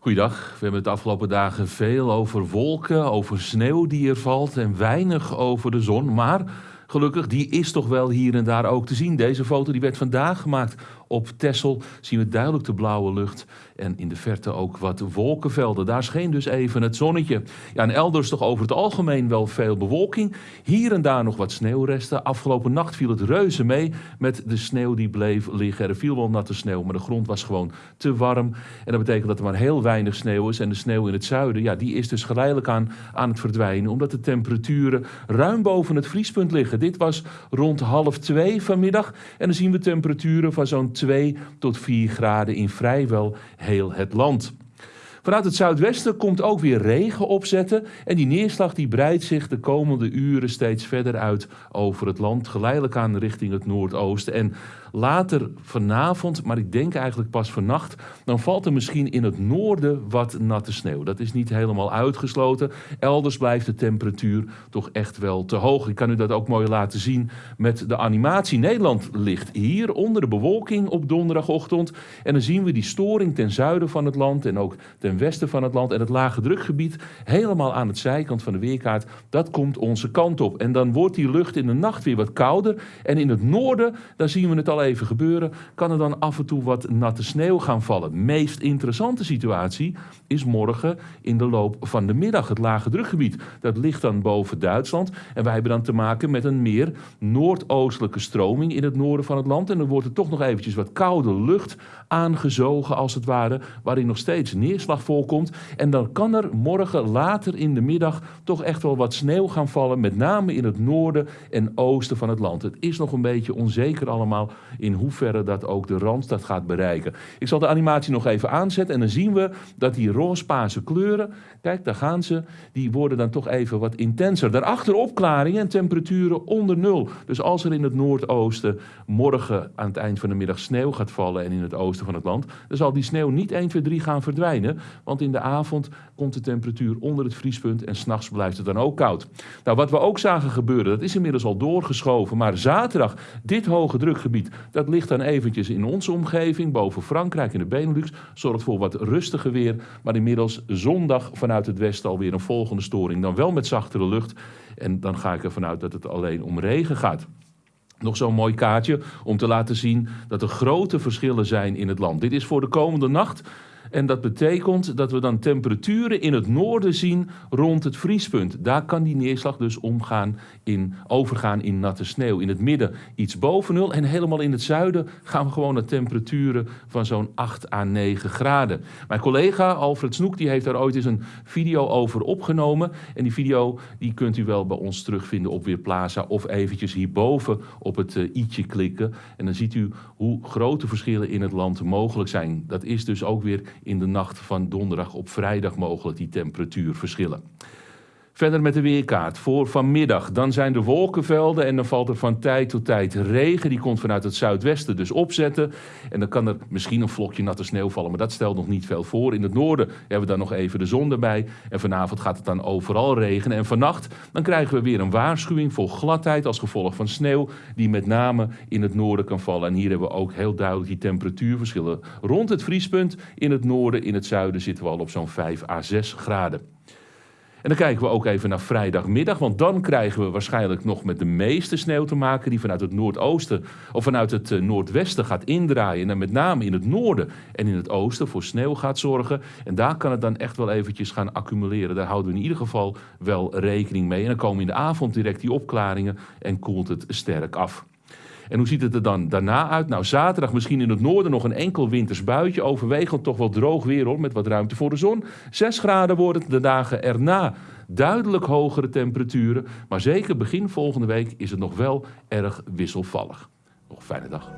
Goeiedag. We hebben het de afgelopen dagen veel over wolken, over sneeuw die er valt en weinig over de zon. Maar gelukkig, die is toch wel hier en daar ook te zien. Deze foto die werd vandaag gemaakt op Texel. Zien we duidelijk de blauwe lucht en in de verte ook wat wolkenvelden. Daar scheen dus even het zonnetje. Ja, en elders toch over het algemeen wel veel bewolking. Hier en daar nog wat sneeuwresten. Afgelopen nacht viel het reuze mee met de sneeuw die bleef liggen. Er viel wel natte sneeuw, maar de grond was gewoon te warm. En dat betekent dat er maar heel weinig sneeuw is. En de sneeuw in het zuiden, ja, die is dus geleidelijk aan, aan het verdwijnen. Omdat de temperaturen ruim boven het vriespunt liggen. Dit was rond half twee vanmiddag. En dan zien we temperaturen van zo'n 2 tot 4 graden in vrijwel heel het land. Vanuit het zuidwesten komt ook weer regen opzetten en die neerslag die breidt zich de komende uren steeds verder uit over het land, geleidelijk aan richting het noordoosten. En later vanavond, maar ik denk eigenlijk pas vannacht, dan valt er misschien in het noorden wat natte sneeuw. Dat is niet helemaal uitgesloten. Elders blijft de temperatuur toch echt wel te hoog. Ik kan u dat ook mooi laten zien met de animatie. Nederland ligt hier onder de bewolking op donderdagochtend. En dan zien we die storing ten zuiden van het land en ook ten westen van het land. En het lage drukgebied helemaal aan het zijkant van de weerkaart, dat komt onze kant op. En dan wordt die lucht in de nacht weer wat kouder. En in het noorden, daar zien we het al even gebeuren, kan er dan af en toe wat natte sneeuw gaan vallen. Meest interessante situatie is morgen in de loop van de middag. Het lage drukgebied, dat ligt dan boven Duitsland. En wij hebben dan te maken met een meer noordoostelijke stroming in het noorden van het land. En dan wordt er toch nog eventjes wat koude lucht aangezogen als het ware, waarin nog steeds neerslag voorkomt. En dan kan er morgen later in de middag toch echt wel wat sneeuw gaan vallen, met name in het noorden en oosten van het land. Het is nog een beetje onzeker allemaal in hoeverre dat ook de Randstad gaat bereiken. Ik zal de animatie nog even aanzetten en dan zien we dat die roospaarse kleuren, kijk daar gaan ze, die worden dan toch even wat intenser. Daarachter opklaringen en temperaturen onder nul. Dus als er in het noordoosten morgen aan het eind van de middag sneeuw gaat vallen en in het oosten van het land, dan zal die sneeuw niet 1, 2, 3 gaan verdwijnen, want in de avond komt de temperatuur onder het vriespunt en s'nachts blijft het dan ook koud. Nou, wat we ook zagen gebeuren, dat is inmiddels al doorgeschoven, maar zaterdag, dit hoge drukgebied, dat ligt dan eventjes in onze omgeving, boven Frankrijk in de Benelux. Zorgt voor wat rustiger weer. Maar inmiddels zondag vanuit het westen alweer een volgende storing. Dan wel met zachtere lucht. En dan ga ik ervan uit dat het alleen om regen gaat. Nog zo'n mooi kaartje om te laten zien dat er grote verschillen zijn in het land. Dit is voor de komende nacht. En dat betekent dat we dan temperaturen in het noorden zien rond het vriespunt. Daar kan die neerslag dus omgaan in, overgaan in natte sneeuw. In het midden iets boven nul en helemaal in het zuiden gaan we gewoon naar temperaturen van zo'n 8 à 9 graden. Mijn collega Alfred Snoek die heeft daar ooit eens een video over opgenomen. En die video die kunt u wel bij ons terugvinden op Weerplaza of eventjes hierboven op het uh, i'tje klikken. En dan ziet u hoe grote verschillen in het land mogelijk zijn. Dat is dus ook weer in de nacht van donderdag op vrijdag mogelijk die temperatuurverschillen. Verder met de weerkaart voor vanmiddag. Dan zijn de wolkenvelden en dan valt er van tijd tot tijd regen. Die komt vanuit het zuidwesten dus opzetten. En dan kan er misschien een vlokje natte sneeuw vallen, maar dat stelt nog niet veel voor. In het noorden hebben we dan nog even de zon erbij. En vanavond gaat het dan overal regenen. En vannacht dan krijgen we weer een waarschuwing voor gladheid als gevolg van sneeuw. Die met name in het noorden kan vallen. En hier hebben we ook heel duidelijk die temperatuurverschillen. Rond het vriespunt in het noorden, in het zuiden zitten we al op zo'n 5 à 6 graden. En dan kijken we ook even naar vrijdagmiddag, want dan krijgen we waarschijnlijk nog met de meeste sneeuw te maken die vanuit het noordoosten of vanuit het eh, noordwesten gaat indraaien en met name in het noorden en in het oosten voor sneeuw gaat zorgen. En daar kan het dan echt wel eventjes gaan accumuleren. Daar houden we in ieder geval wel rekening mee. En dan komen in de avond direct die opklaringen en koelt het sterk af. En hoe ziet het er dan daarna uit? Nou, zaterdag misschien in het noorden nog een enkel winters buitje. Overwegend toch wel droog weer hoor, met wat ruimte voor de zon. 6 graden worden de dagen erna. Duidelijk hogere temperaturen. Maar zeker begin volgende week is het nog wel erg wisselvallig. Nog een fijne dag.